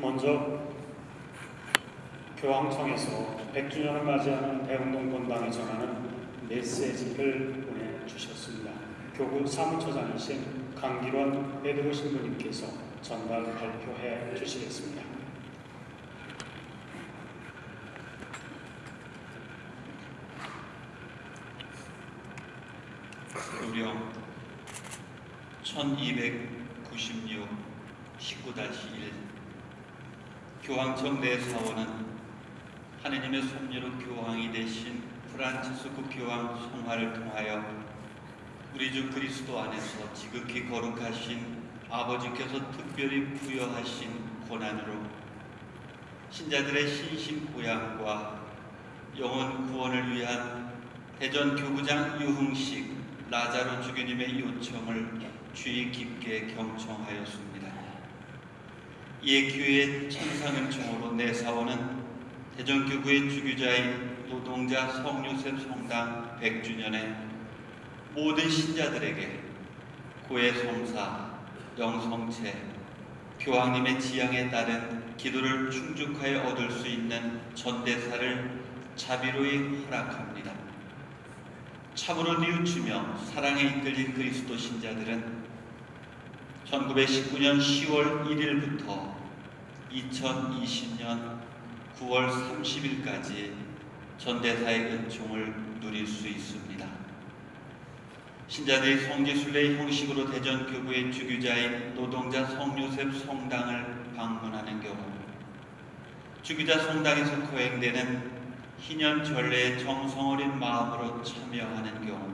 먼저 교황청에서 100주년을 맞이하는 대운동 건방에 전하는 메시지를 보내주셨습니다. 교구 사무처장이신 강기원 베드로 신부님께서 전달 발표해 주시겠습니다. 요령 1296 19-1 교황청 내 사원은 하느님의 섭리로 교황이 되신 프란치스코 교황 송화를 통하여 우리 주 그리스도 안에서 지극히 거룩하신 아버지께서 특별히 부여하신 고난으로 신자들의 신심 고양과 영혼 구원을 위한 대전 교구장 유흥식 라자로 주교님의 요청을 주의 깊게 경청하였습니다. 이에 교회의 천상은총으로 내 사원은 대전교구의 주교자인 노동자 성요셉 성당 100주년에 모든 신자들에게 고해 성사, 영성체, 교황님의 지향에 따른 기도를 충족하여 얻을 수 있는 전대사를 자비로이 허락합니다. 참으로 뉘우치며 사랑에 이끌린 그리스도 신자들은 1919년 10월 1일부터 2020년 9월 30일까지 전대사의 은총을 누릴 수 있습니다. 신자들이 성지순례 형식으로 대전교구의 주교자인 노동자 성요셉 성당을 방문하는 경우 주교자 성당에서 거행되는 희년 전례에 정성 어린 마음으로 참여하는 경우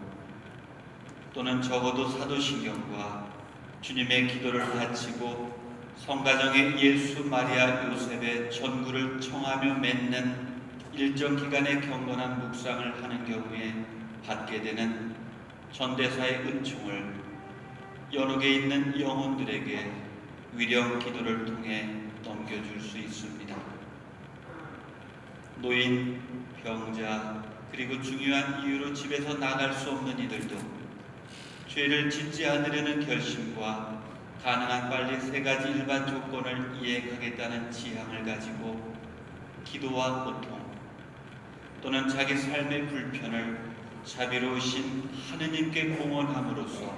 또는 적어도 사도신경과 주님의 기도를 바치고 성가정의 예수 마리아 요셉의 전구를 청하며 맺는 일정 기간의 경건한 묵상을 하는 경우에 받게 되는 전대사의 은총을 연옥에 있는 영혼들에게 위령 기도를 통해 넘겨줄 수 있습니다. 노인, 병자, 그리고 중요한 이유로 집에서 나갈 수 없는 이들도 죄를 짓지 않으려는 결심과 가능한 빨리 세 가지 일반 조건을 이행하겠다는 지향을 가지고 기도와 고통 또는 자기 삶의 불편을 자비로우신 하느님께 공헌함으로써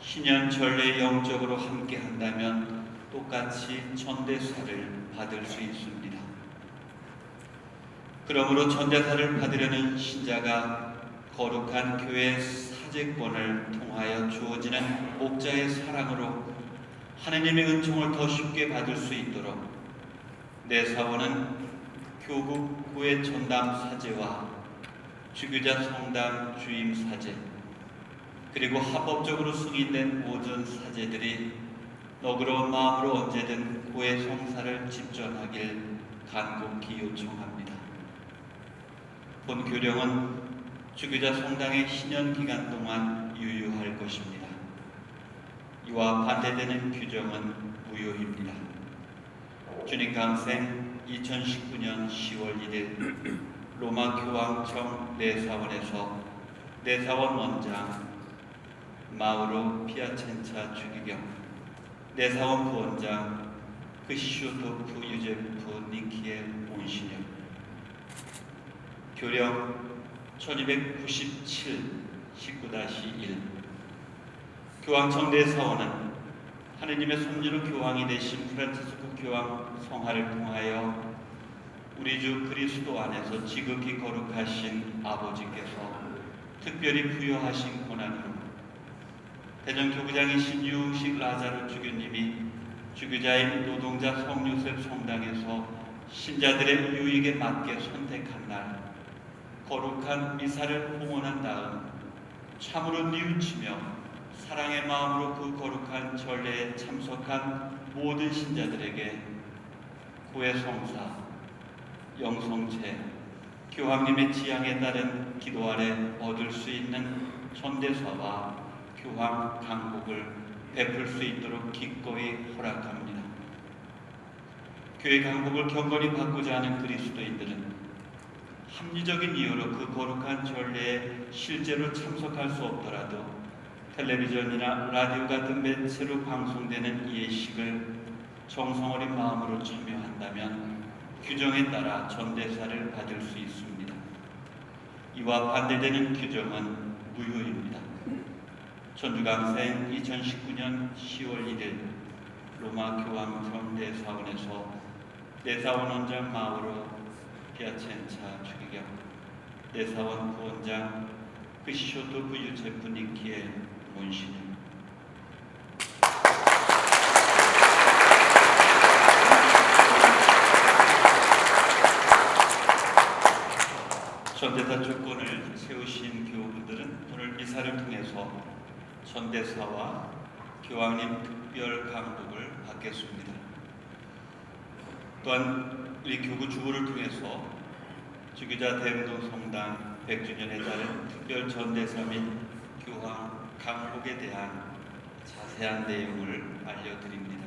신년 전례 영적으로 함께 한다면 똑같이 전대사를 받을 수 있습니다. 그러므로 전대사를 받으려는 신자가 거룩한 교회 사제권을 통하여 주어지는 목자의 사랑으로 하느님의 은총을 더 쉽게 받을 수 있도록 내 사원은 교국 구의 전담 사제와 주교자 성당 주임 사제 그리고 합법적으로 승인된 모든 사제들이 너그러운 마음으로 언제든 고의 성사를 집전하길 간곡히 요청합니다. 본 교령은 주교자 성당의 신년 기간 동안 유효할 것입니다. 이와 반대되는 규정은 무효입니다. 주님 강생 2019년 10월 1일 로마 교황청 내사원에서 내사원 원장 마우로 피아첸차 주기경 내사원 부원장 크시슈토프 유제프 니키의 온신영 교령 1297 19-1 교황청 내사원은 하느님의 섭리로 교황이 되신 프란치스코 교황 성화를 통하여 우리 주 그리스도 안에서 지극히 거룩하신 아버지께서 특별히 부여하신 고난으로 대전 교구장이신 유흥식 라자르 주교님이 주교자인 노동자 성요셉 성당에서 신자들의 유익에 맞게 선택한 날 거룩한 미사를 봉헌한 다음 참으로 뉘우치며 사랑의 마음으로 그 거룩한 전례에 참석한 모든 신자들에게 구의 성사, 영성체, 교황님의 지향에 따른 기도 아래 얻을 수 있는 전대사와 교황 강복을 베풀 수 있도록 기꺼이 허락합니다. 교회 강복을 경건히 받고자 하는 그리스도인들은 합리적인 이유로 그 거룩한 전례에 실제로 참석할 수 없더라도 텔레비전이나 라디오 같은 매체로 방송되는 예식을 정성 어린 마음으로 참여한다면 규정에 따라 전대사를 받을 수 있습니다. 이와 반대되는 규정은 무효입니다. 전주강생 2019년 10월 1일 로마 교황 전대사원에서 대사원 원장 마우로 피아첸차 추기경 대사원 부원장 크시쇼토 부유체프 니키의 문신입니다. 전대사 조건을 세우신 교우분들은 오늘 미사를 통해서 전대사와 교황님 특별 강복을 받겠습니다. 또한 우리 교구 주부를 통해서 주교자 대운동 성당 100주년에 따른 특별 전대사 및 교황 강복에 대한 자세한 내용을 알려드립니다.